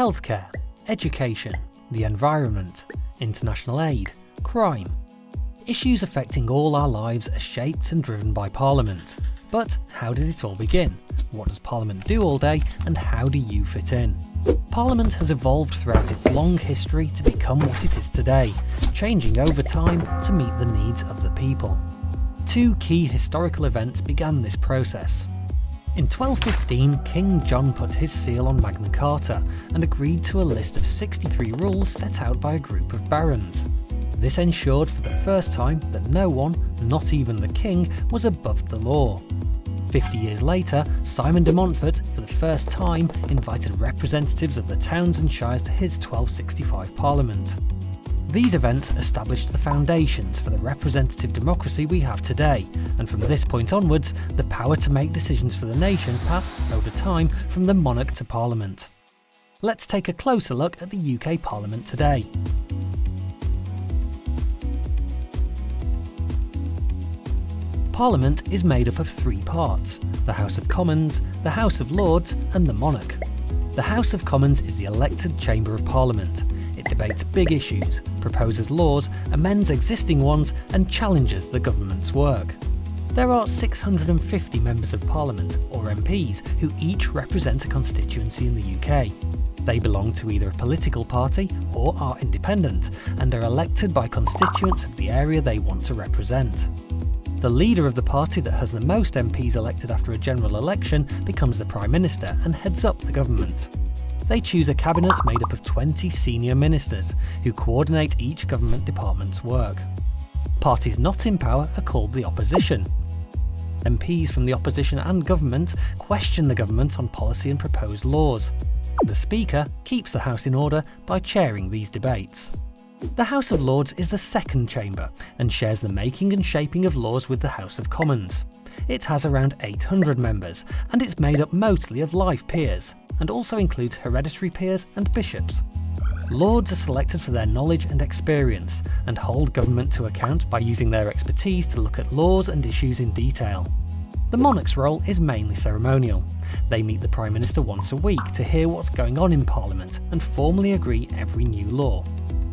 healthcare, education, the environment, international aid, crime. Issues affecting all our lives are shaped and driven by Parliament. But how did it all begin? What does Parliament do all day and how do you fit in? Parliament has evolved throughout its long history to become what it is today, changing over time to meet the needs of the people. Two key historical events began this process. In 1215, King John put his seal on Magna Carta and agreed to a list of 63 rules set out by a group of barons. This ensured for the first time that no one, not even the king, was above the law. Fifty years later, Simon de Montfort, for the first time, invited representatives of the towns and shires to his 1265 parliament. These events established the foundations for the representative democracy we have today, and from this point onwards, the power to make decisions for the nation passed, over time, from the monarch to parliament. Let's take a closer look at the UK Parliament today. Parliament is made up of three parts, the House of Commons, the House of Lords and the Monarch. The House of Commons is the elected chamber of Parliament. It debates big issues, proposes laws, amends existing ones and challenges the government's work. There are 650 members of parliament, or MPs, who each represent a constituency in the UK. They belong to either a political party or are independent, and are elected by constituents of the area they want to represent. The leader of the party that has the most MPs elected after a general election becomes the Prime Minister and heads up the government they choose a cabinet made up of 20 senior ministers, who coordinate each government department's work. Parties not in power are called the opposition. MPs from the opposition and government question the government on policy and proposed laws. The Speaker keeps the House in order by chairing these debates. The House of Lords is the second chamber and shares the making and shaping of laws with the House of Commons. It has around 800 members and it's made up mostly of life peers, and also includes hereditary peers and bishops. Lords are selected for their knowledge and experience, and hold government to account by using their expertise to look at laws and issues in detail. The monarch's role is mainly ceremonial. They meet the Prime Minister once a week to hear what's going on in Parliament and formally agree every new law.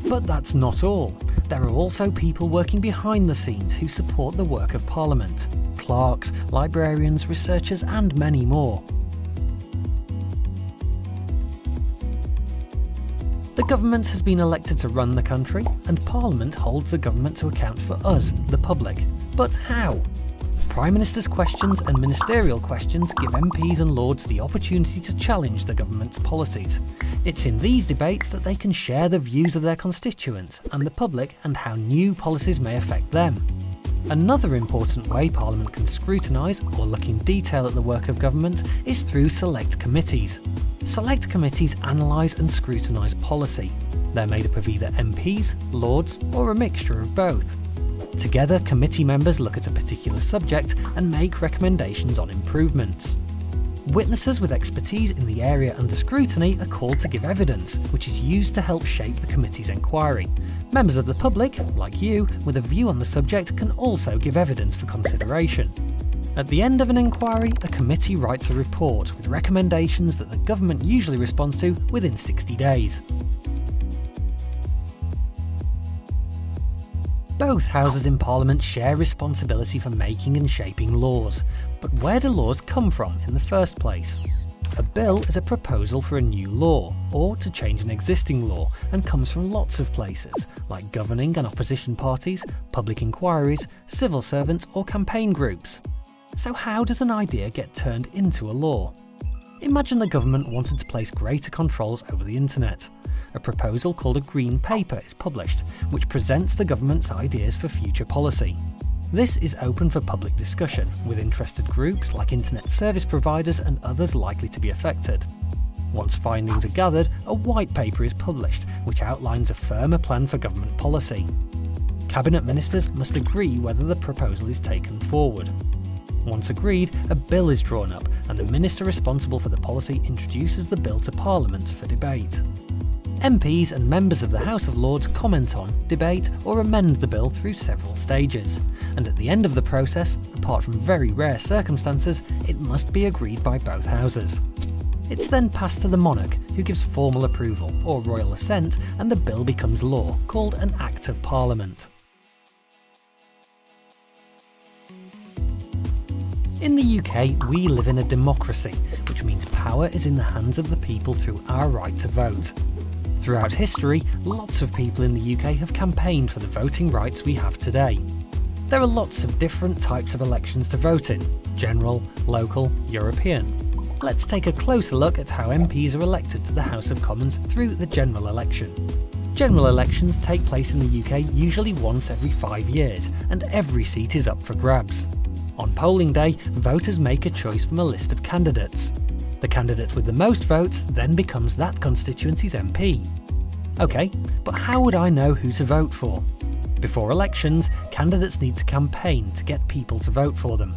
But that's not all. There are also people working behind the scenes who support the work of Parliament. Clerks, librarians, researchers and many more. The government has been elected to run the country, and Parliament holds the government to account for us, the public. But how? Prime Minister's questions and ministerial questions give MPs and Lords the opportunity to challenge the government's policies. It's in these debates that they can share the views of their constituents and the public and how new policies may affect them. Another important way Parliament can scrutinise or look in detail at the work of government is through select committees. Select committees analyse and scrutinise policy. They're made up of either MPs, Lords or a mixture of both. Together, committee members look at a particular subject and make recommendations on improvements. Witnesses with expertise in the area under scrutiny are called to give evidence, which is used to help shape the committee's inquiry. Members of the public, like you, with a view on the subject can also give evidence for consideration. At the end of an inquiry, a committee writes a report with recommendations that the government usually responds to within 60 days. Both houses in Parliament share responsibility for making and shaping laws, but where do laws come from in the first place? A bill is a proposal for a new law, or to change an existing law, and comes from lots of places, like governing and opposition parties, public inquiries, civil servants or campaign groups. So how does an idea get turned into a law? Imagine the government wanted to place greater controls over the internet a proposal called a Green Paper is published, which presents the government's ideas for future policy. This is open for public discussion, with interested groups like internet service providers and others likely to be affected. Once findings are gathered, a white paper is published, which outlines a firmer plan for government policy. Cabinet ministers must agree whether the proposal is taken forward. Once agreed, a bill is drawn up, and the minister responsible for the policy introduces the bill to Parliament for debate. MPs and members of the House of Lords comment on, debate or amend the bill through several stages, and at the end of the process, apart from very rare circumstances, it must be agreed by both houses. It's then passed to the monarch, who gives formal approval, or royal assent, and the bill becomes law, called an Act of Parliament. In the UK, we live in a democracy, which means power is in the hands of the people through our right to vote. Throughout history, lots of people in the UK have campaigned for the voting rights we have today. There are lots of different types of elections to vote in general, local, European. Let's take a closer look at how MPs are elected to the House of Commons through the general election. General elections take place in the UK usually once every five years, and every seat is up for grabs. On polling day, voters make a choice from a list of candidates. The candidate with the most votes then becomes that constituency's MP. OK, but how would I know who to vote for? Before elections, candidates need to campaign to get people to vote for them.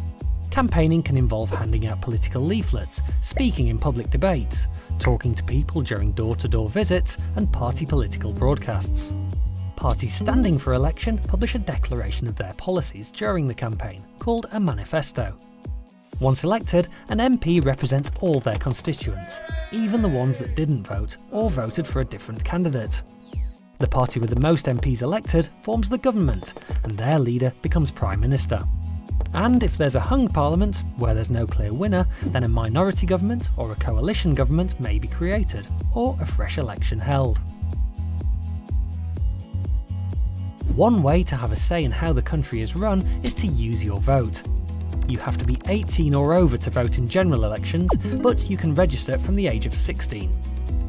Campaigning can involve handing out political leaflets, speaking in public debates, talking to people during door-to-door -door visits and party political broadcasts. Parties standing for election publish a declaration of their policies during the campaign, called a manifesto. Once elected, an MP represents all their constituents, even the ones that didn't vote or voted for a different candidate. The party with the most MPs elected forms the government, and their leader becomes Prime Minister. And if there's a hung parliament, where there's no clear winner, then a minority government or a coalition government may be created, or a fresh election held. One way to have a say in how the country is run is to use your vote. You have to be 18 or over to vote in general elections, but you can register from the age of 16.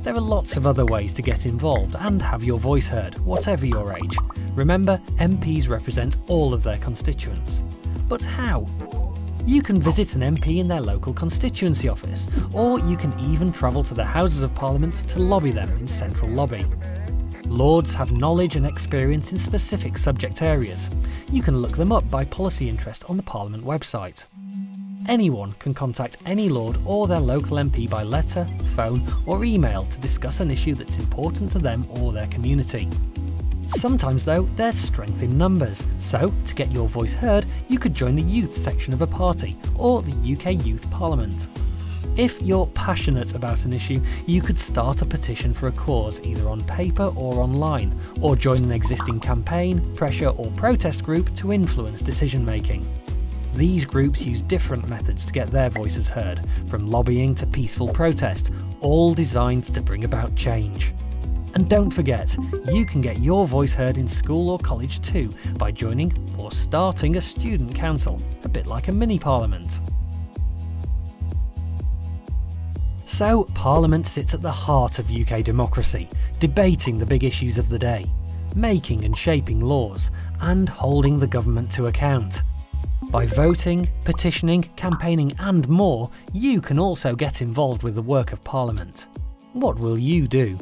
There are lots of other ways to get involved and have your voice heard, whatever your age. Remember, MPs represent all of their constituents. But how? You can visit an MP in their local constituency office, or you can even travel to the Houses of Parliament to lobby them in Central Lobby. Lords have knowledge and experience in specific subject areas. You can look them up by policy interest on the Parliament website. Anyone can contact any Lord or their local MP by letter, phone or email to discuss an issue that's important to them or their community. Sometimes though, there's strength in numbers, so to get your voice heard, you could join the youth section of a party, or the UK Youth Parliament. If you're passionate about an issue, you could start a petition for a cause either on paper or online, or join an existing campaign, pressure or protest group to influence decision making. These groups use different methods to get their voices heard, from lobbying to peaceful protest, all designed to bring about change. And don't forget, you can get your voice heard in school or college too by joining or starting a student council, a bit like a mini parliament. So, Parliament sits at the heart of UK democracy, debating the big issues of the day, making and shaping laws, and holding the government to account. By voting, petitioning, campaigning and more, you can also get involved with the work of Parliament. What will you do?